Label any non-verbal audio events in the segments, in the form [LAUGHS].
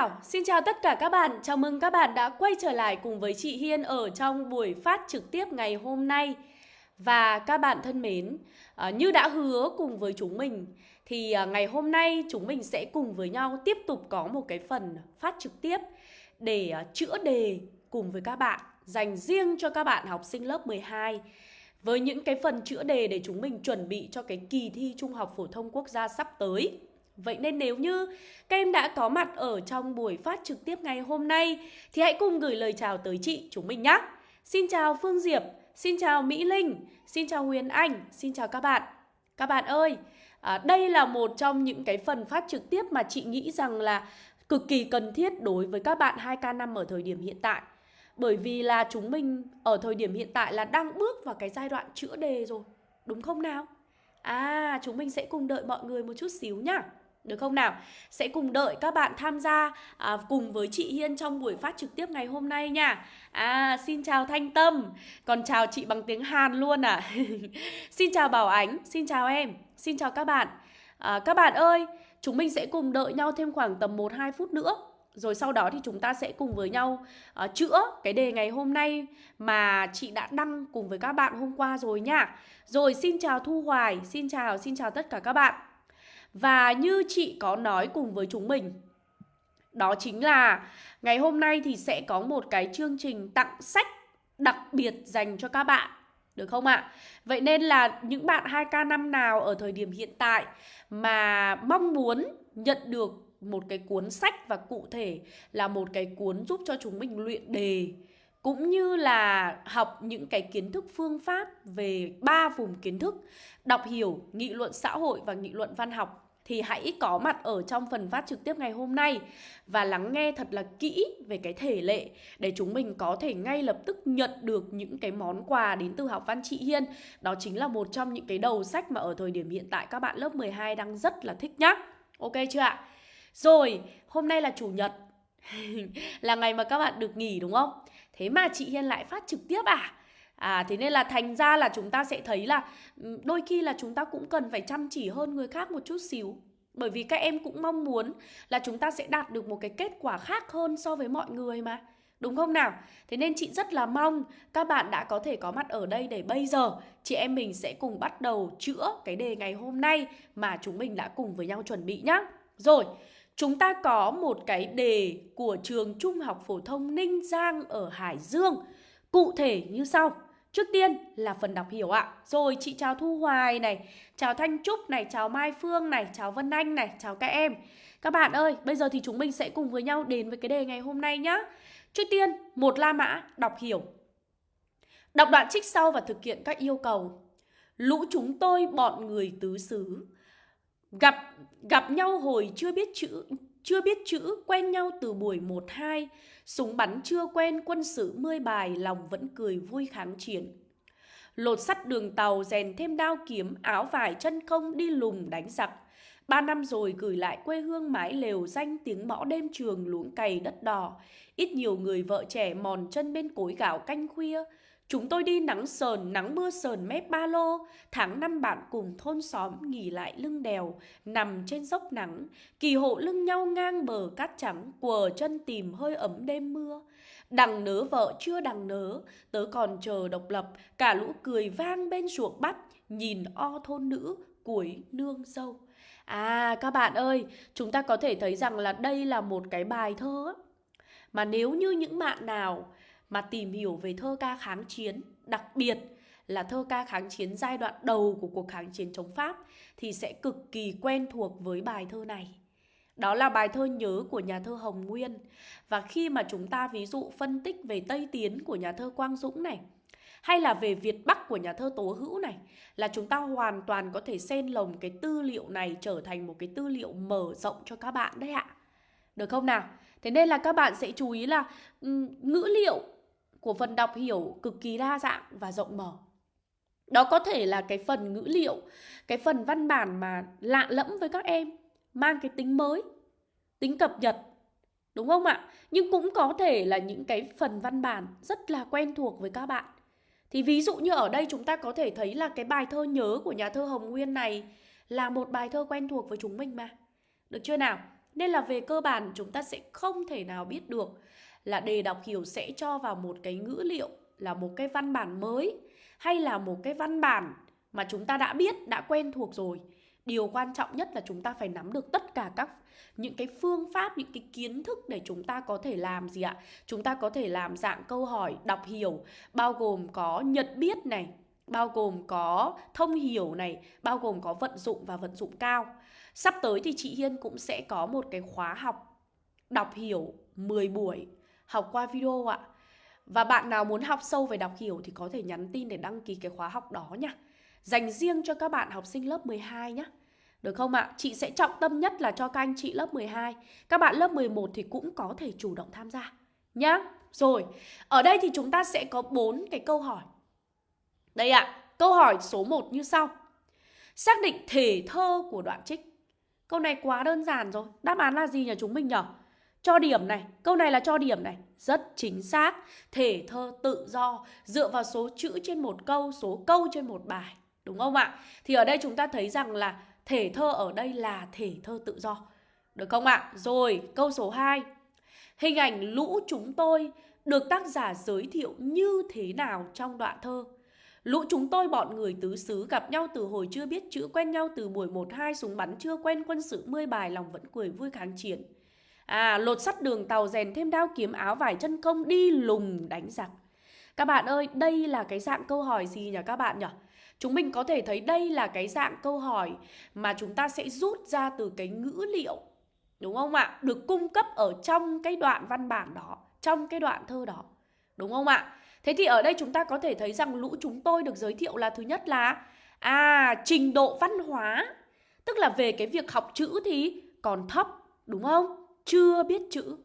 Thảo, xin chào tất cả các bạn. Chào mừng các bạn đã quay trở lại cùng với chị Hiên ở trong buổi phát trực tiếp ngày hôm nay. Và các bạn thân mến, à, như đã hứa cùng với chúng mình thì à, ngày hôm nay chúng mình sẽ cùng với nhau tiếp tục có một cái phần phát trực tiếp để à, chữa đề cùng với các bạn, dành riêng cho các bạn học sinh lớp 12 với những cái phần chữa đề để chúng mình chuẩn bị cho cái kỳ thi Trung học phổ thông quốc gia sắp tới. Vậy nên nếu như các em đã có mặt ở trong buổi phát trực tiếp ngày hôm nay thì hãy cùng gửi lời chào tới chị chúng mình nhé. Xin chào Phương Diệp, xin chào Mỹ Linh, xin chào Huyền Anh, xin chào các bạn. Các bạn ơi, à, đây là một trong những cái phần phát trực tiếp mà chị nghĩ rằng là cực kỳ cần thiết đối với các bạn 2K5 ở thời điểm hiện tại. Bởi vì là chúng mình ở thời điểm hiện tại là đang bước vào cái giai đoạn chữa đề rồi, đúng không nào? À, chúng mình sẽ cùng đợi mọi người một chút xíu nhá. Được không nào? Sẽ cùng đợi các bạn tham gia à, cùng với chị Hiên trong buổi phát trực tiếp ngày hôm nay nha. À, xin chào Thanh Tâm. Còn chào chị bằng tiếng Hàn luôn à. [LAUGHS] xin chào Bảo Ánh, xin chào em. Xin chào các bạn. À, các bạn ơi, chúng mình sẽ cùng đợi nhau thêm khoảng tầm 1-2 phút nữa. Rồi sau đó thì chúng ta sẽ cùng với nhau uh, chữa cái đề ngày hôm nay mà chị đã đăng cùng với các bạn hôm qua rồi nha. Rồi xin chào Thu Hoài, xin chào, xin chào tất cả các bạn. Và như chị có nói cùng với chúng mình, Đó chính là ngày hôm nay thì sẽ có một cái chương trình tặng sách đặc biệt dành cho các bạn, được không ạ? À? Vậy nên là những bạn 2K năm nào ở thời điểm hiện tại mà mong muốn nhận được một cái cuốn sách và cụ thể là một cái cuốn giúp cho chúng mình luyện đề cũng như là học những cái kiến thức phương pháp về ba vùng kiến thức đọc hiểu, nghị luận xã hội và nghị luận văn học thì hãy có mặt ở trong phần phát trực tiếp ngày hôm nay và lắng nghe thật là kỹ về cái thể lệ để chúng mình có thể ngay lập tức nhận được những cái món quà đến từ học văn chị Hiên. Đó chính là một trong những cái đầu sách mà ở thời điểm hiện tại các bạn lớp 12 đang rất là thích nhá. Ok chưa ạ? Rồi, hôm nay là chủ nhật. [LAUGHS] là ngày mà các bạn được nghỉ đúng không? Thế mà chị Hiên lại phát trực tiếp à? À thế nên là thành ra là chúng ta sẽ thấy là ừ, đôi khi là chúng ta cũng cần phải chăm chỉ hơn người khác một chút xíu. Bởi vì các em cũng mong muốn là chúng ta sẽ đạt được một cái kết quả khác hơn so với mọi người mà. Đúng không nào? Thế nên chị rất là mong các bạn đã có thể có mặt ở đây để bây giờ chị em mình sẽ cùng bắt đầu chữa cái đề ngày hôm nay mà chúng mình đã cùng với nhau chuẩn bị nhá. Rồi, chúng ta có một cái đề của trường Trung học phổ thông Ninh Giang ở Hải Dương. Cụ thể như sau. Trước tiên là phần đọc hiểu ạ. Rồi chị chào Thu Hoài này, chào Thanh Trúc này, chào Mai Phương này, chào Vân Anh này, chào các em. Các bạn ơi, bây giờ thì chúng mình sẽ cùng với nhau đến với cái đề ngày hôm nay nhá. Trước tiên, một La Mã đọc hiểu. Đọc đoạn trích sau và thực hiện các yêu cầu. Lũ chúng tôi bọn người tứ xứ gặp gặp nhau hồi chưa biết chữ, chưa biết chữ, quen nhau từ buổi 1 2 Súng bắn chưa quen, quân sự mươi bài, lòng vẫn cười vui kháng chiến. Lột sắt đường tàu, rèn thêm đao kiếm, áo vải, chân không, đi lùng đánh giặc. Ba năm rồi gửi lại quê hương mái lều danh tiếng mõ đêm trường luống cày đất đỏ. Ít nhiều người vợ trẻ mòn chân bên cối gạo canh khuya. Chúng tôi đi nắng sờn, nắng mưa sờn mép ba lô. Tháng năm bạn cùng thôn xóm nghỉ lại lưng đèo, nằm trên dốc nắng. Kỳ hộ lưng nhau ngang bờ cát trắng, quờ chân tìm hơi ấm đêm mưa. Đằng nớ vợ chưa đằng nớ, tớ còn chờ độc lập. Cả lũ cười vang bên ruộng bắp, nhìn o thôn nữ, cuối nương dâu. À các bạn ơi, chúng ta có thể thấy rằng là đây là một cái bài thơ mà nếu như những bạn nào mà tìm hiểu về thơ ca kháng chiến, đặc biệt là thơ ca kháng chiến giai đoạn đầu của cuộc kháng chiến chống Pháp thì sẽ cực kỳ quen thuộc với bài thơ này. Đó là bài thơ nhớ của nhà thơ Hồng Nguyên. Và khi mà chúng ta ví dụ phân tích về Tây Tiến của nhà thơ Quang Dũng này, hay là về Việt Bắc của nhà thơ Tố Hữu này, là chúng ta hoàn toàn có thể xen lồng cái tư liệu này trở thành một cái tư liệu mở rộng cho các bạn đấy ạ. Được không nào? Thế nên là các bạn sẽ chú ý là ngữ liệu của phần đọc hiểu cực kỳ đa dạng và rộng mở. Đó có thể là cái phần ngữ liệu, cái phần văn bản mà lạ lẫm với các em, mang cái tính mới, tính cập nhật. Đúng không ạ? Nhưng cũng có thể là những cái phần văn bản rất là quen thuộc với các bạn. Thì ví dụ như ở đây chúng ta có thể thấy là cái bài thơ nhớ của nhà thơ Hồng Nguyên này là một bài thơ quen thuộc với chúng mình mà. Được chưa nào? Nên là về cơ bản chúng ta sẽ không thể nào biết được là đề đọc hiểu sẽ cho vào một cái ngữ liệu là một cái văn bản mới hay là một cái văn bản mà chúng ta đã biết, đã quen thuộc rồi. Điều quan trọng nhất là chúng ta phải nắm được tất cả các những cái phương pháp, những cái kiến thức để chúng ta có thể làm gì ạ? Chúng ta có thể làm dạng câu hỏi đọc hiểu bao gồm có nhận biết này, bao gồm có thông hiểu này, bao gồm có vận dụng và vận dụng cao. Sắp tới thì chị Hiên cũng sẽ có một cái khóa học đọc hiểu 10 buổi học qua video ạ. Và bạn nào muốn học sâu về đọc hiểu thì có thể nhắn tin để đăng ký cái khóa học đó nha. Dành riêng cho các bạn học sinh lớp 12 nhé. Được không ạ? Chị sẽ trọng tâm nhất là cho các anh chị lớp 12. Các bạn lớp 11 thì cũng có thể chủ động tham gia nhá. Rồi, ở đây thì chúng ta sẽ có bốn cái câu hỏi. Đây ạ, câu hỏi số 1 như sau. Xác định thể thơ của đoạn trích. Câu này quá đơn giản rồi. Đáp án là gì nhỉ chúng mình nhỉ? Cho điểm này, câu này là cho điểm này, rất chính xác. Thể thơ tự do dựa vào số chữ trên một câu, số câu trên một bài, đúng không ạ? Thì ở đây chúng ta thấy rằng là thể thơ ở đây là thể thơ tự do. Được không ạ? Rồi, câu số 2. Hình ảnh lũ chúng tôi được tác giả giới thiệu như thế nào trong đoạn thơ? Lũ chúng tôi bọn người tứ xứ gặp nhau từ hồi chưa biết chữ quen nhau từ buổi 1-2 súng bắn chưa quen quân sự mươi bài lòng vẫn cười vui kháng chiến. À, lột sắt đường tàu rèn thêm đao kiếm áo vải chân công đi lùng đánh giặc. Các bạn ơi, đây là cái dạng câu hỏi gì nhỉ các bạn nhỉ? Chúng mình có thể thấy đây là cái dạng câu hỏi mà chúng ta sẽ rút ra từ cái ngữ liệu Đúng không ạ? Được cung cấp ở trong cái đoạn văn bản đó Trong cái đoạn thơ đó Đúng không ạ? Thế thì ở đây chúng ta có thể thấy rằng lũ chúng tôi được giới thiệu là thứ nhất là À, trình độ văn hóa Tức là về cái việc học chữ thì còn thấp Đúng không? Chưa biết chữ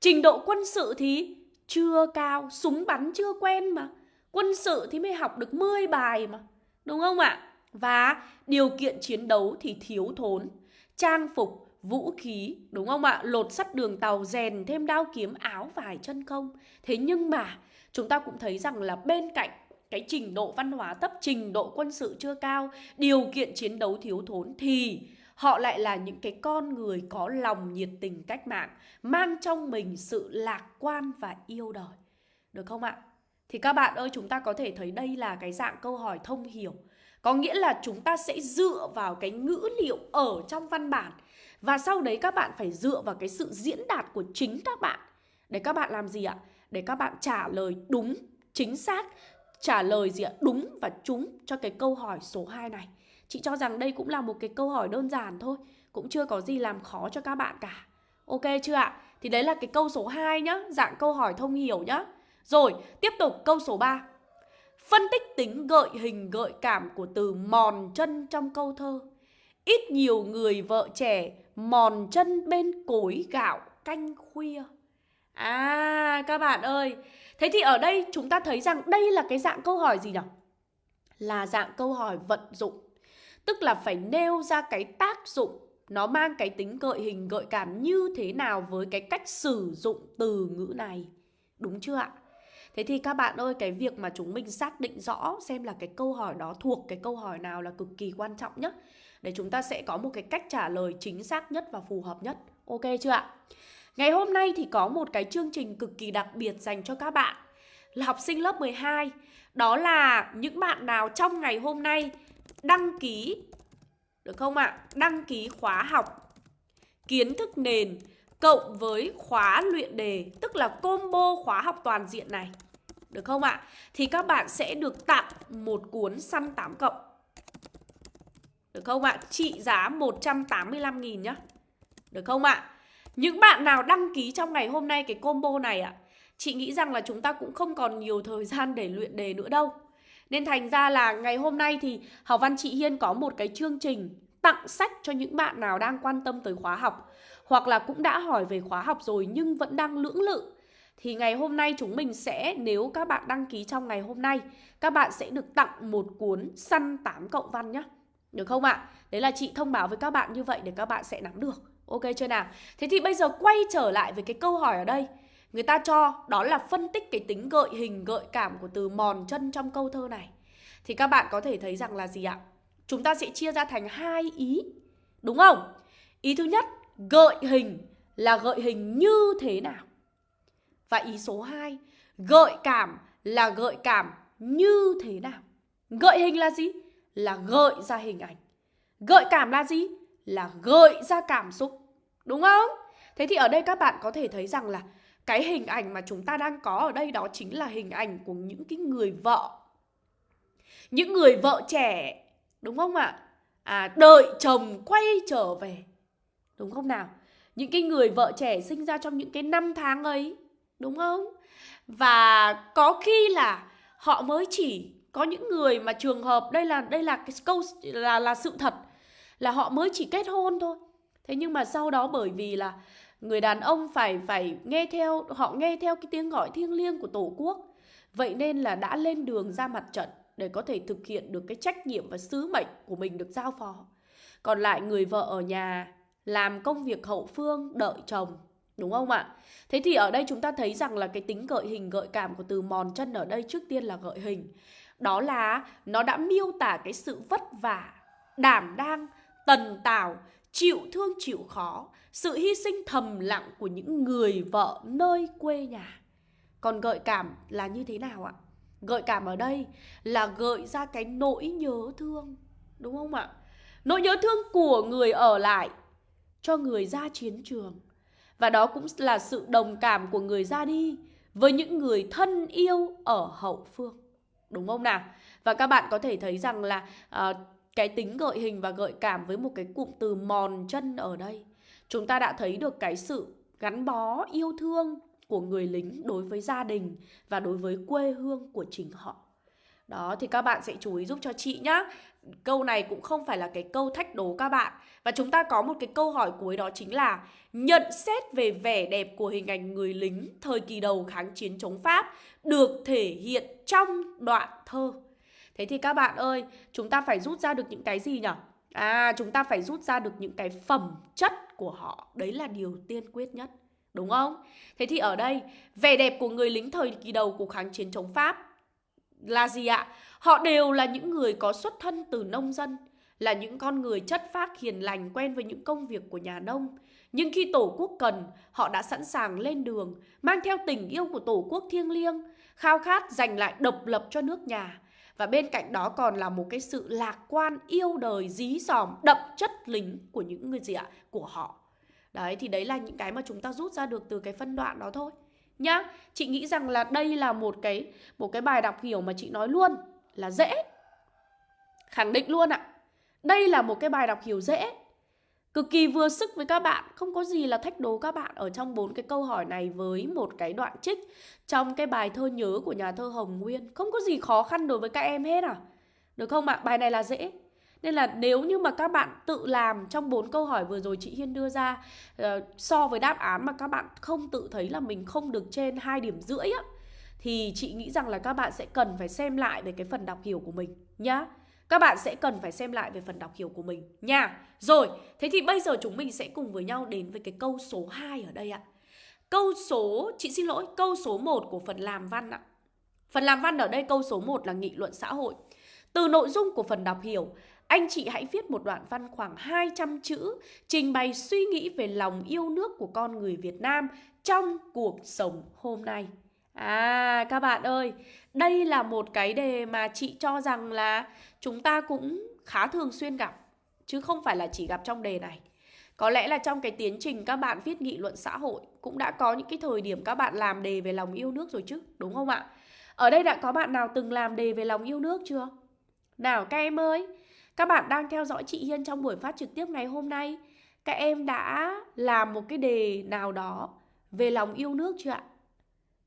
Trình độ quân sự thì chưa cao Súng bắn chưa quen mà Quân sự thì mới học được 10 bài mà Đúng không ạ? Và điều kiện chiến đấu thì thiếu thốn Trang phục, vũ khí, đúng không ạ? Lột sắt đường tàu, rèn thêm đao kiếm, áo vải chân không Thế nhưng mà chúng ta cũng thấy rằng là bên cạnh cái trình độ văn hóa thấp, trình độ quân sự chưa cao, điều kiện chiến đấu thiếu thốn thì họ lại là những cái con người có lòng nhiệt tình cách mạng, mang trong mình sự lạc quan và yêu đời. Được không ạ? Thì các bạn ơi, chúng ta có thể thấy đây là cái dạng câu hỏi thông hiểu. Có nghĩa là chúng ta sẽ dựa vào cái ngữ liệu ở trong văn bản và sau đấy các bạn phải dựa vào cái sự diễn đạt của chính các bạn để các bạn làm gì ạ? Để các bạn trả lời đúng, chính xác, trả lời gì ạ? Đúng và trúng cho cái câu hỏi số 2 này. Chị cho rằng đây cũng là một cái câu hỏi đơn giản thôi, cũng chưa có gì làm khó cho các bạn cả. Ok chưa ạ? Thì đấy là cái câu số 2 nhá, dạng câu hỏi thông hiểu nhá. Rồi, tiếp tục câu số 3. Phân tích tính gợi hình gợi cảm của từ mòn chân trong câu thơ. Ít nhiều người vợ trẻ mòn chân bên cối gạo canh khuya. À các bạn ơi, thế thì ở đây chúng ta thấy rằng đây là cái dạng câu hỏi gì nhỉ? Là dạng câu hỏi vận dụng. Tức là phải nêu ra cái tác dụng nó mang cái tính gợi hình gợi cảm như thế nào với cái cách sử dụng từ ngữ này. Đúng chưa ạ? Thế thì các bạn ơi, cái việc mà chúng mình xác định rõ xem là cái câu hỏi đó thuộc cái câu hỏi nào là cực kỳ quan trọng nhất để chúng ta sẽ có một cái cách trả lời chính xác nhất và phù hợp nhất. Ok chưa ạ? Ngày hôm nay thì có một cái chương trình cực kỳ đặc biệt dành cho các bạn là học sinh lớp 12. Đó là những bạn nào trong ngày hôm nay đăng ký được không ạ? Đăng ký khóa học kiến thức nền cộng với khóa luyện đề, tức là combo khóa học toàn diện này. Được không ạ? Thì các bạn sẽ được tặng một cuốn săn 8 cộng. Được không ạ? Trị giá 185.000 nhá. Được không ạ? Những bạn nào đăng ký trong ngày hôm nay cái combo này ạ, chị nghĩ rằng là chúng ta cũng không còn nhiều thời gian để luyện đề nữa đâu. Nên thành ra là ngày hôm nay thì Học Văn Chị Hiên có một cái chương trình tặng sách cho những bạn nào đang quan tâm tới khóa học, hoặc là cũng đã hỏi về khóa học rồi nhưng vẫn đang lưỡng lự thì ngày hôm nay chúng mình sẽ, nếu các bạn đăng ký trong ngày hôm nay, các bạn sẽ được tặng một cuốn săn 8 cộng văn nhé được không ạ? Đấy là chị thông báo với các bạn như vậy để các bạn sẽ nắm được Ok chưa nào? Thế thì bây giờ quay trở lại với cái câu hỏi ở đây Người ta cho đó là phân tích cái tính gợi hình gợi cảm của từ mòn chân trong câu thơ này Thì các bạn có thể thấy rằng là gì ạ? Chúng ta sẽ chia ra thành hai ý Đúng không? Ý thứ nhất gợi hình là gợi hình như thế nào? Và ý số 2, gợi cảm là gợi cảm như thế nào? Gợi hình là gì? Là gợi ra hình ảnh. Gợi cảm là gì? Là gợi ra cảm xúc. Đúng không? Thế thì ở đây các bạn có thể thấy rằng là cái hình ảnh mà chúng ta đang có ở đây đó chính là hình ảnh của những cái người vợ. Những người vợ trẻ, đúng không ạ? À, đợi chồng quay trở về. Đúng không nào? Những cái người vợ trẻ sinh ra trong những cái năm tháng ấy, đúng không? Và có khi là họ mới chỉ có những người mà trường hợp đây là đây là cái câu là là sự thật là họ mới chỉ kết hôn thôi. Thế nhưng mà sau đó bởi vì là người đàn ông phải phải nghe theo, họ nghe theo cái tiếng gọi thiêng liêng của tổ quốc. Vậy nên là đã lên đường ra mặt trận để có thể thực hiện được cái trách nhiệm và sứ mệnh của mình được giao phó. Còn lại người vợ ở nhà làm công việc hậu phương, đợi chồng, đúng không ạ? Thế thì ở đây chúng ta thấy rằng là cái tính gợi hình, gợi cảm của từ mòn chân ở đây trước tiên là gợi hình. Đó là nó đã miêu tả cái sự vất vả, đảm đang, tần tảo chịu thương chịu khó, sự hy sinh thầm lặng của những người vợ nơi quê nhà. Còn gợi cảm là như thế nào ạ? Gợi cảm ở đây là gợi ra cái nỗi nhớ thương, đúng không ạ? Nỗi nhớ thương của người ở lại cho người ra chiến trường. Và đó cũng là sự đồng cảm của người ra đi với những người thân yêu ở hậu phương. Đúng không nào? Và các bạn có thể thấy rằng là uh, cái tính gợi hình và gợi cảm với một cái cụm từ mòn chân ở đây. Chúng ta đã thấy được cái sự gắn bó, yêu thương của người lính đối với gia đình và đối với quê hương của chính họ. Đó, thì các bạn sẽ chú ý giúp cho chị nhá. Câu này cũng không phải là cái câu thách đố các bạn. Và chúng ta có một cái câu hỏi cuối đó chính là Nhận xét về vẻ đẹp của hình ảnh người lính thời kỳ đầu kháng chiến chống Pháp Được thể hiện trong đoạn thơ. Thế thì các bạn ơi, chúng ta phải rút ra được những cái gì nhỉ? À, chúng ta phải rút ra được những cái phẩm chất của họ. Đấy là điều tiên quyết nhất. Đúng không? Thế thì ở đây, vẻ đẹp của người lính thời kỳ đầu của kháng chiến chống Pháp là gì ạ? Họ đều là những người có xuất thân từ nông dân, là những con người chất phác hiền lành quen với những công việc của nhà nông. Nhưng khi Tổ quốc cần, họ đã sẵn sàng lên đường, mang theo tình yêu của Tổ quốc thiêng liêng, khao khát giành lại độc lập cho nước nhà. Và bên cạnh đó còn là một cái sự lạc quan yêu đời dí dòm đậm chất lính của những người gì ạ? Của họ. Đấy thì đấy là những cái mà chúng ta rút ra được từ cái phân đoạn đó thôi. Nhá, chị nghĩ rằng là đây là một cái một cái bài đọc hiểu mà chị nói luôn là dễ. Khẳng định luôn ạ. Đây là một cái bài đọc hiểu dễ cực kỳ vừa sức với các bạn. Không có gì là thách đố các bạn ở trong bốn cái câu hỏi này với một cái đoạn trích trong cái bài thơ nhớ của nhà thơ Hồng Nguyên. Không có gì khó khăn đối với các em hết à? Được không ạ? Bài này là dễ. Nên là nếu như mà các bạn tự làm trong bốn câu hỏi vừa rồi chị Hiên đưa ra ờ, so với đáp án mà các bạn không tự thấy là mình không được trên hai điểm rưỡi á, thì chị nghĩ rằng là các bạn sẽ cần phải xem lại về cái phần đọc hiểu của mình nhá. Các bạn sẽ cần phải xem lại về phần đọc hiểu của mình nha. Rồi, thế thì bây giờ chúng mình sẽ cùng với nhau đến với cái câu số 2 ở đây ạ. Câu số, chị xin lỗi, câu số 1 của phần làm văn ạ. Phần làm văn ở đây câu số 1 là nghị luận xã hội. Từ nội dung của phần đọc hiểu, anh chị hãy viết một đoạn văn khoảng 200 chữ trình bày suy nghĩ về lòng yêu nước của con người Việt Nam trong cuộc sống hôm nay. À các bạn ơi, đây là một cái đề mà chị cho rằng là chúng ta cũng khá thường xuyên gặp chứ không phải là chỉ gặp trong đề này. Có lẽ là trong cái tiến trình các bạn viết nghị luận xã hội cũng đã có những cái thời điểm các bạn làm đề về lòng yêu nước rồi chứ, đúng không ạ? Ở đây đã có bạn nào từng làm đề về lòng yêu nước chưa? Nào các em ơi, các bạn đang theo dõi chị Hiên trong buổi phát trực tiếp ngày hôm nay. Các em đã làm một cái đề nào đó về lòng yêu nước chưa ạ?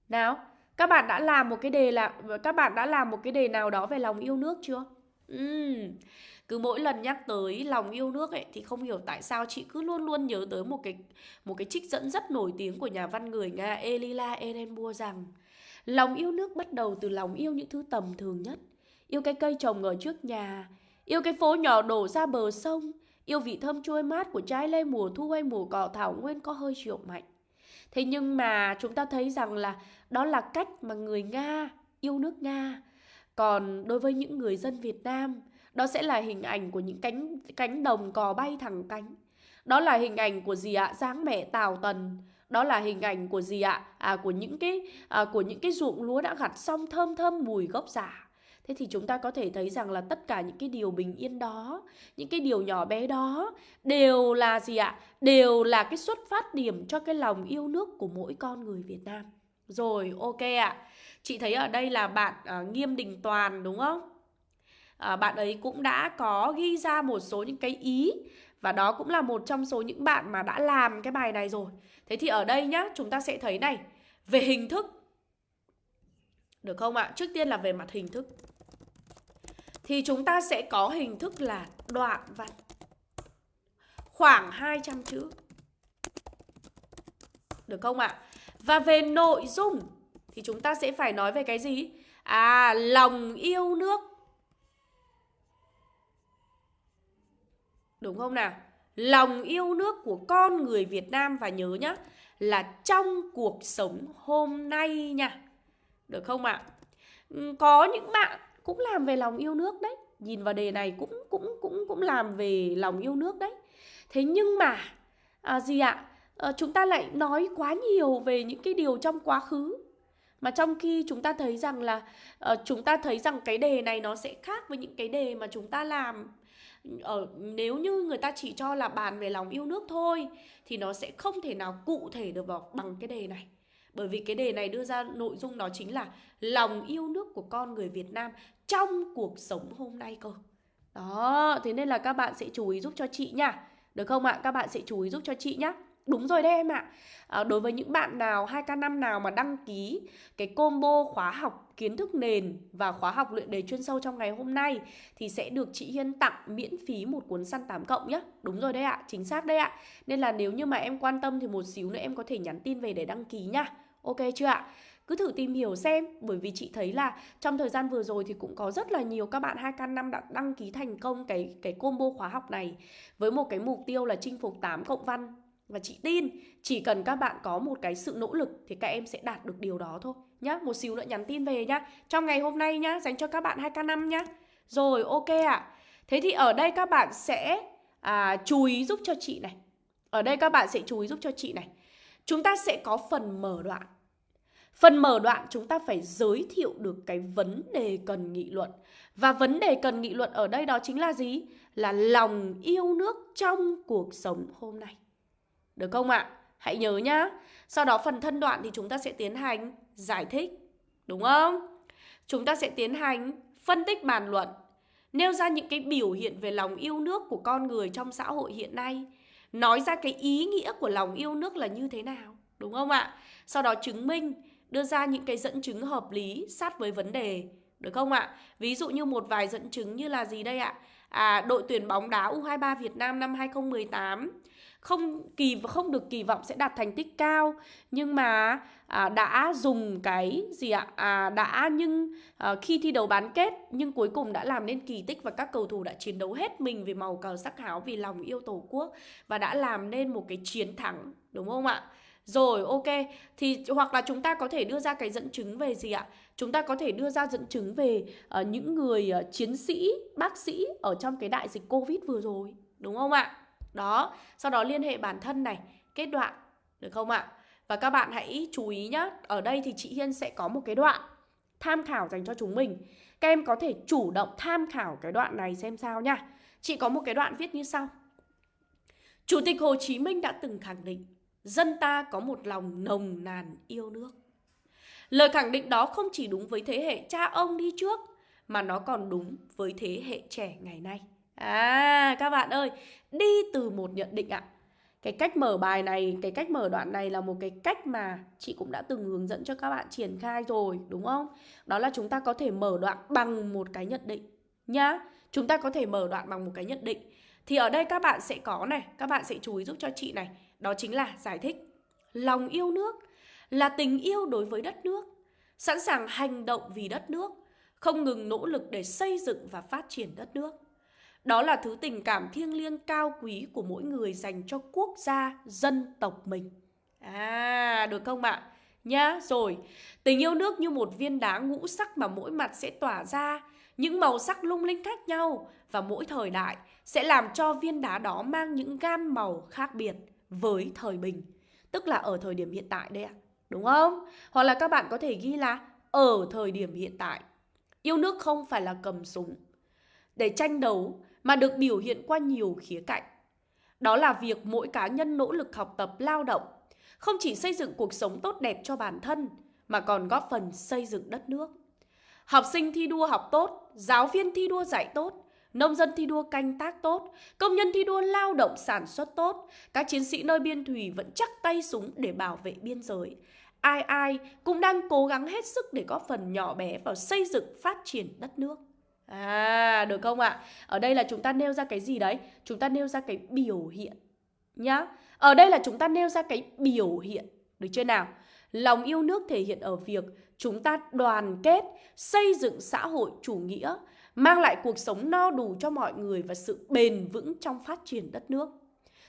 Nào, các bạn đã làm một cái đề là các bạn đã làm một cái đề nào đó về lòng yêu nước chưa? Uhm, cứ mỗi lần nhắc tới lòng yêu nước ấy thì không hiểu tại sao chị cứ luôn luôn nhớ tới một cái một cái trích dẫn rất nổi tiếng của nhà văn người Nga Elila Ehrenburg rằng lòng yêu nước bắt đầu từ lòng yêu những thứ tầm thường nhất, yêu cái cây trồng ở trước nhà, yêu cái phố nhỏ đổ ra bờ sông, yêu vị thơm trôi mát của trái lê mùa thu hay mùa cỏ thảo nguyên có hơi rượu mạnh. Thế nhưng mà chúng ta thấy rằng là đó là cách mà người Nga yêu nước Nga. Còn đối với những người dân Việt Nam, đó sẽ là hình ảnh của những cánh cánh đồng cò bay thẳng cánh. Đó là hình ảnh của gì ạ? Dáng mẹ Tào Tần đó là hình ảnh của gì ạ? À của những cái à, của những cái ruộng lúa đã gặt xong thơm thơm mùi gốc giả. Thế thì chúng ta có thể thấy rằng là tất cả những cái điều bình yên đó, những cái điều nhỏ bé đó đều là gì ạ? Đều là cái xuất phát điểm cho cái lòng yêu nước của mỗi con người Việt Nam. Rồi, ok ạ. Chị thấy ở đây là bạn à, Nghiêm Đình Toàn đúng không? À, bạn ấy cũng đã có ghi ra một số những cái ý và đó cũng là một trong số những bạn mà đã làm cái bài này rồi. Thế thì ở đây nhá, chúng ta sẽ thấy này, về hình thức. Được không ạ? Trước tiên là về mặt hình thức. Thì chúng ta sẽ có hình thức là đoạn văn. Khoảng 200 chữ. Được không ạ? Và về nội dung thì chúng ta sẽ phải nói về cái gì? À, lòng yêu nước. Đúng không nào? Lòng yêu nước của con người Việt Nam và nhớ nhá là trong cuộc sống hôm nay nha. Được không ạ? Ừ, có những bạn cũng làm về lòng yêu nước đấy. Nhìn vào đề này cũng cũng cũng cũng làm về lòng yêu nước đấy. Thế nhưng mà à, gì ạ? À, chúng ta lại nói quá nhiều về những cái điều trong quá khứ mà trong khi chúng ta thấy rằng là uh, chúng ta thấy rằng cái đề này nó sẽ khác với những cái đề mà chúng ta làm ở nếu như người ta chỉ cho là bàn về lòng yêu nước thôi thì nó sẽ không thể nào cụ thể được vào bằng cái đề này bởi vì cái đề này đưa ra nội dung đó chính là lòng yêu nước của con người Việt Nam trong cuộc sống hôm nay cơ đó thế nên là các bạn sẽ chú ý giúp cho chị nha được không ạ các bạn sẽ chú ý giúp cho chị nhé Đúng rồi đấy em ạ. À, đối với những bạn nào 2K5 nào mà đăng ký cái combo khóa học kiến thức nền và khóa học luyện đề chuyên sâu trong ngày hôm nay thì sẽ được chị Hiên tặng miễn phí một cuốn săn 8 cộng nhé. Đúng rồi đấy ạ, chính xác đấy ạ. Nên là nếu như mà em quan tâm thì một xíu nữa em có thể nhắn tin về để đăng ký nhá Ok chưa ạ? Cứ thử tìm hiểu xem Bởi vì chị thấy là trong thời gian vừa rồi Thì cũng có rất là nhiều các bạn 2K5 đã đăng ký thành công cái cái combo khóa học này Với một cái mục tiêu là chinh phục 8 cộng văn và chị tin chỉ cần các bạn có một cái sự nỗ lực thì các em sẽ đạt được điều đó thôi nhá. Một xíu nữa nhắn tin về nhá. Trong ngày hôm nay nhá, dành cho các bạn 2K5 nhá. Rồi ok ạ. À. Thế thì ở đây các bạn sẽ à, chú ý giúp cho chị này. Ở đây các bạn sẽ chú ý giúp cho chị này. Chúng ta sẽ có phần mở đoạn. Phần mở đoạn chúng ta phải giới thiệu được cái vấn đề cần nghị luận. Và vấn đề cần nghị luận ở đây đó chính là gì? Là lòng yêu nước trong cuộc sống hôm nay. Được không ạ? Hãy nhớ nhá. Sau đó phần thân đoạn thì chúng ta sẽ tiến hành giải thích. Đúng không? Chúng ta sẽ tiến hành phân tích bàn luận. Nêu ra những cái biểu hiện về lòng yêu nước của con người trong xã hội hiện nay. Nói ra cái ý nghĩa của lòng yêu nước là như thế nào. Đúng không ạ? Sau đó chứng minh, đưa ra những cái dẫn chứng hợp lý sát với vấn đề. Được không ạ? Ví dụ như một vài dẫn chứng như là gì đây ạ? À, đội tuyển bóng đá U23 Việt Nam năm 2018 không kỳ không được kỳ vọng sẽ đạt thành tích cao nhưng mà à, đã dùng cái gì ạ à, đã nhưng à, khi thi đấu bán kết nhưng cuối cùng đã làm nên kỳ tích và các cầu thủ đã chiến đấu hết mình vì màu cờ sắc áo vì lòng yêu tổ quốc và đã làm nên một cái chiến thắng đúng không ạ rồi ok thì hoặc là chúng ta có thể đưa ra cái dẫn chứng về gì ạ chúng ta có thể đưa ra dẫn chứng về uh, những người uh, chiến sĩ bác sĩ ở trong cái đại dịch covid vừa rồi đúng không ạ đó, sau đó liên hệ bản thân này, kết đoạn, được không ạ? Và các bạn hãy chú ý nhá, ở đây thì chị Hiên sẽ có một cái đoạn tham khảo dành cho chúng mình. Các em có thể chủ động tham khảo cái đoạn này xem sao nha. Chị có một cái đoạn viết như sau. Chủ tịch Hồ Chí Minh đã từng khẳng định, dân ta có một lòng nồng nàn yêu nước. Lời khẳng định đó không chỉ đúng với thế hệ cha ông đi trước, mà nó còn đúng với thế hệ trẻ ngày nay. À các bạn ơi, đi từ một nhận định ạ. Cái cách mở bài này, cái cách mở đoạn này là một cái cách mà chị cũng đã từng hướng dẫn cho các bạn triển khai rồi, đúng không? Đó là chúng ta có thể mở đoạn bằng một cái nhận định nhá. Chúng ta có thể mở đoạn bằng một cái nhận định. Thì ở đây các bạn sẽ có này, các bạn sẽ chú ý giúp cho chị này. Đó chính là giải thích. Lòng yêu nước là tình yêu đối với đất nước, sẵn sàng hành động vì đất nước, không ngừng nỗ lực để xây dựng và phát triển đất nước. Đó là thứ tình cảm thiêng liêng cao quý của mỗi người dành cho quốc gia, dân tộc mình. À, được không ạ? Nhá, rồi. Tình yêu nước như một viên đá ngũ sắc mà mỗi mặt sẽ tỏa ra những màu sắc lung linh khác nhau và mỗi thời đại sẽ làm cho viên đá đó mang những gam màu khác biệt với thời bình. Tức là ở thời điểm hiện tại đây ạ. Đúng không? Hoặc là các bạn có thể ghi là ở thời điểm hiện tại. Yêu nước không phải là cầm súng để tranh đấu mà được biểu hiện qua nhiều khía cạnh. Đó là việc mỗi cá nhân nỗ lực học tập lao động, không chỉ xây dựng cuộc sống tốt đẹp cho bản thân mà còn góp phần xây dựng đất nước. Học sinh thi đua học tốt, giáo viên thi đua dạy tốt, nông dân thi đua canh tác tốt, công nhân thi đua lao động sản xuất tốt, các chiến sĩ nơi biên thùy vẫn chắc tay súng để bảo vệ biên giới. Ai ai cũng đang cố gắng hết sức để góp phần nhỏ bé vào xây dựng phát triển đất nước. À, được không ạ? Ở đây là chúng ta nêu ra cái gì đấy? Chúng ta nêu ra cái biểu hiện nhá. Ở đây là chúng ta nêu ra cái biểu hiện, được chưa nào? Lòng yêu nước thể hiện ở việc chúng ta đoàn kết, xây dựng xã hội chủ nghĩa, mang lại cuộc sống no đủ cho mọi người và sự bền vững trong phát triển đất nước.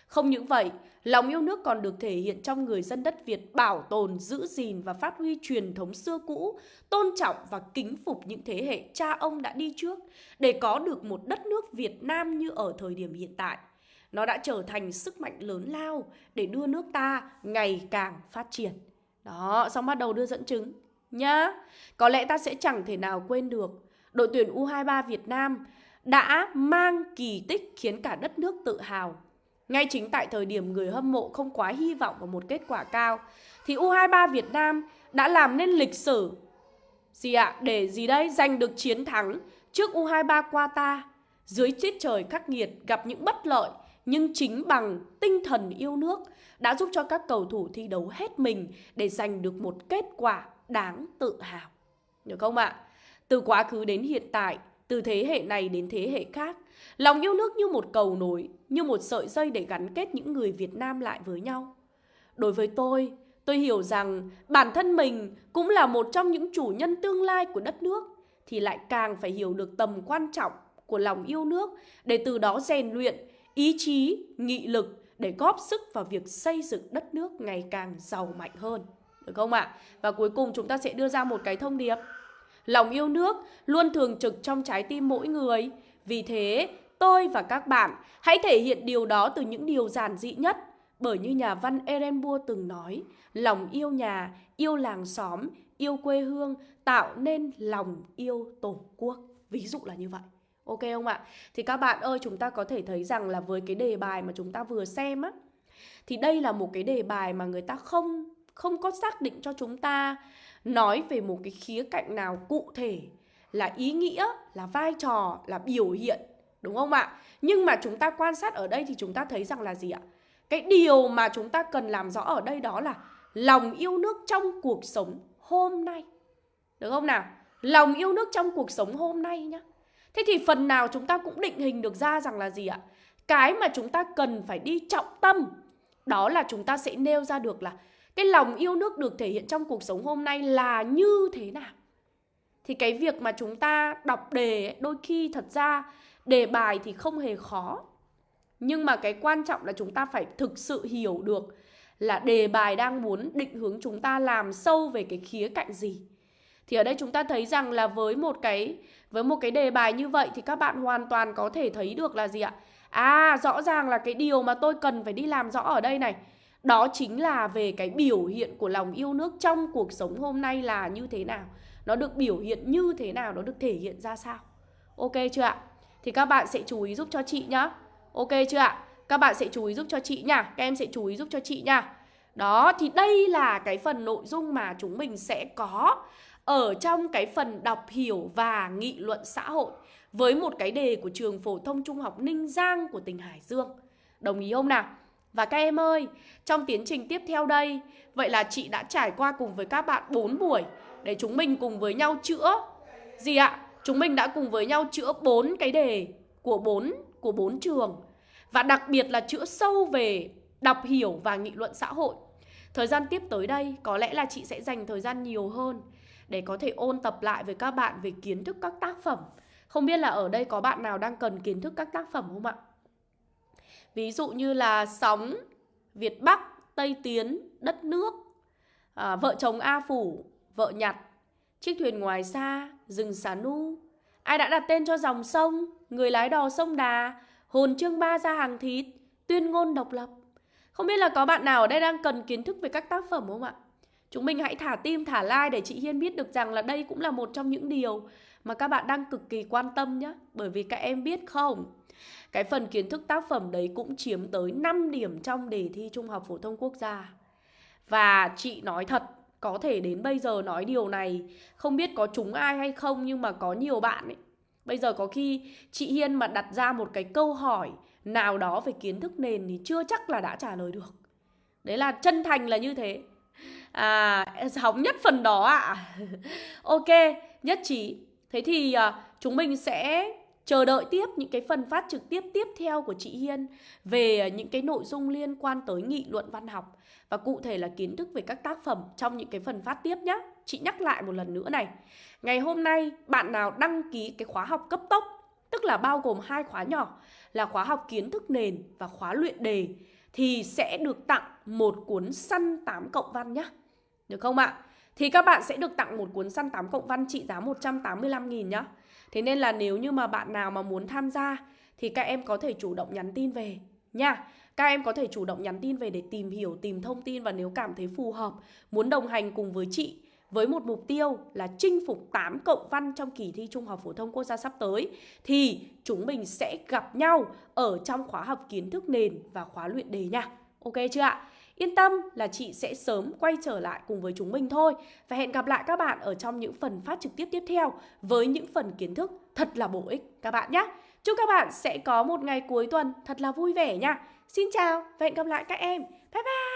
Không những vậy, lòng yêu nước còn được thể hiện trong người dân đất Việt bảo tồn, giữ gìn và phát huy truyền thống xưa cũ, tôn trọng và kính phục những thế hệ cha ông đã đi trước để có được một đất nước Việt Nam như ở thời điểm hiện tại. Nó đã trở thành sức mạnh lớn lao để đưa nước ta ngày càng phát triển. Đó, xong bắt đầu đưa dẫn chứng nhá. Có lẽ ta sẽ chẳng thể nào quên được đội tuyển U23 Việt Nam đã mang kỳ tích khiến cả đất nước tự hào. Ngay chính tại thời điểm người hâm mộ không quá hy vọng vào một kết quả cao, thì U23 Việt Nam đã làm nên lịch sử gì ạ? Để gì đây? Giành được chiến thắng trước U23 Qatar, dưới tiết trời khắc nghiệt, gặp những bất lợi, nhưng chính bằng tinh thần yêu nước đã giúp cho các cầu thủ thi đấu hết mình để giành được một kết quả đáng tự hào. Được không ạ? Từ quá khứ đến hiện tại, từ thế hệ này đến thế hệ khác, lòng yêu nước như một cầu nối, như một sợi dây để gắn kết những người Việt Nam lại với nhau. Đối với tôi, tôi hiểu rằng bản thân mình cũng là một trong những chủ nhân tương lai của đất nước, thì lại càng phải hiểu được tầm quan trọng của lòng yêu nước để từ đó rèn luyện ý chí, nghị lực để góp sức vào việc xây dựng đất nước ngày càng giàu mạnh hơn. Được không ạ? À? Và cuối cùng chúng ta sẽ đưa ra một cái thông điệp. Lòng yêu nước luôn thường trực trong trái tim mỗi người. Vì thế, tôi và các bạn hãy thể hiện điều đó từ những điều giản dị nhất. Bởi như nhà văn Erenburg từng nói, lòng yêu nhà, yêu làng xóm, yêu quê hương tạo nên lòng yêu tổ quốc. Ví dụ là như vậy. Ok không ạ? Thì các bạn ơi, chúng ta có thể thấy rằng là với cái đề bài mà chúng ta vừa xem á thì đây là một cái đề bài mà người ta không không có xác định cho chúng ta nói về một cái khía cạnh nào cụ thể là ý nghĩa, là vai trò, là biểu hiện, đúng không ạ? Nhưng mà chúng ta quan sát ở đây thì chúng ta thấy rằng là gì ạ? Cái điều mà chúng ta cần làm rõ ở đây đó là lòng yêu nước trong cuộc sống hôm nay. Được không nào? Lòng yêu nước trong cuộc sống hôm nay nhá. Thế thì phần nào chúng ta cũng định hình được ra rằng là gì ạ? Cái mà chúng ta cần phải đi trọng tâm đó là chúng ta sẽ nêu ra được là cái lòng yêu nước được thể hiện trong cuộc sống hôm nay là như thế nào. Thì cái việc mà chúng ta đọc đề đôi khi thật ra đề bài thì không hề khó. Nhưng mà cái quan trọng là chúng ta phải thực sự hiểu được là đề bài đang muốn định hướng chúng ta làm sâu về cái khía cạnh gì. Thì ở đây chúng ta thấy rằng là với một cái với một cái đề bài như vậy thì các bạn hoàn toàn có thể thấy được là gì ạ? À, rõ ràng là cái điều mà tôi cần phải đi làm rõ ở đây này đó chính là về cái biểu hiện của lòng yêu nước trong cuộc sống hôm nay là như thế nào Nó được biểu hiện như thế nào, nó được thể hiện ra sao Ok chưa ạ? Thì các bạn sẽ chú ý giúp cho chị nhá Ok chưa ạ? Các bạn sẽ chú ý giúp cho chị nha Các em sẽ chú ý giúp cho chị nha Đó, thì đây là cái phần nội dung mà chúng mình sẽ có ở trong cái phần đọc hiểu và nghị luận xã hội với một cái đề của trường phổ thông trung học Ninh Giang của tỉnh Hải Dương. Đồng ý không nào? Và các em ơi, trong tiến trình tiếp theo đây, vậy là chị đã trải qua cùng với các bạn 4 buổi để chúng mình cùng với nhau chữa gì ạ? Chúng mình đã cùng với nhau chữa 4 cái đề của 4 của 4 trường và đặc biệt là chữa sâu về đọc hiểu và nghị luận xã hội. Thời gian tiếp tới đây có lẽ là chị sẽ dành thời gian nhiều hơn để có thể ôn tập lại với các bạn về kiến thức các tác phẩm. Không biết là ở đây có bạn nào đang cần kiến thức các tác phẩm không ạ? Ví dụ như là Sóng, Việt Bắc, Tây Tiến, Đất Nước, à, Vợ chồng A Phủ, Vợ Nhặt, Chiếc thuyền ngoài xa, Rừng xà nu, Ai đã đặt tên cho dòng sông, người lái đò sông Đà, hồn chương ba ra hàng thịt, tuyên ngôn độc lập. Không biết là có bạn nào ở đây đang cần kiến thức về các tác phẩm không ạ? Chúng mình hãy thả tim, thả like để chị Hiên biết được rằng là đây cũng là một trong những điều mà các bạn đang cực kỳ quan tâm nhé. Bởi vì các em biết không, cái phần kiến thức tác phẩm đấy cũng chiếm tới 5 điểm trong đề thi Trung học Phổ thông Quốc gia. Và chị nói thật, có thể đến bây giờ nói điều này không biết có chúng ai hay không nhưng mà có nhiều bạn ấy. Bây giờ có khi chị Hiên mà đặt ra một cái câu hỏi nào đó về kiến thức nền thì chưa chắc là đã trả lời được. Đấy là chân thành là như thế. À, hóng nhất phần đó ạ. À. [LAUGHS] ok, nhất trí. Thế thì à, chúng mình sẽ chờ đợi tiếp những cái phần phát trực tiếp tiếp theo của chị Hiên về ờ, những cái nội dung liên quan tới nghị luận văn học và cụ thể là kiến thức về các tác phẩm trong những cái phần phát tiếp nhé. Chị nhắc lại một lần nữa này. Ngày hôm nay, bạn nào đăng ký cái khóa học cấp tốc, tức là bao gồm hai khóa nhỏ, là khóa học kiến thức nền và khóa luyện đề, thì sẽ được tặng một cuốn săn 8 cộng văn nhé. Được không ạ? Thì các bạn sẽ được tặng một cuốn săn 8 cộng văn trị giá 185.000 nhá. Thế nên là nếu như mà bạn nào mà muốn tham gia thì các em có thể chủ động nhắn tin về nha. Các em có thể chủ động nhắn tin về để tìm hiểu, tìm thông tin và nếu cảm thấy phù hợp, muốn đồng hành cùng với chị với một mục tiêu là chinh phục 8 cộng văn trong kỳ thi Trung học phổ thông quốc gia sắp tới thì chúng mình sẽ gặp nhau ở trong khóa học kiến thức nền và khóa luyện đề nha. Ok chưa ạ? Yên tâm là chị sẽ sớm quay trở lại cùng với chúng mình thôi. Và hẹn gặp lại các bạn ở trong những phần phát trực tiếp tiếp theo Với những phần kiến thức thật là bổ ích, các bạn nhé. Chúc các bạn sẽ có một ngày cuối tuần thật là vui vẻ nha. Xin chào và hẹn gặp lại các em. Bye bye!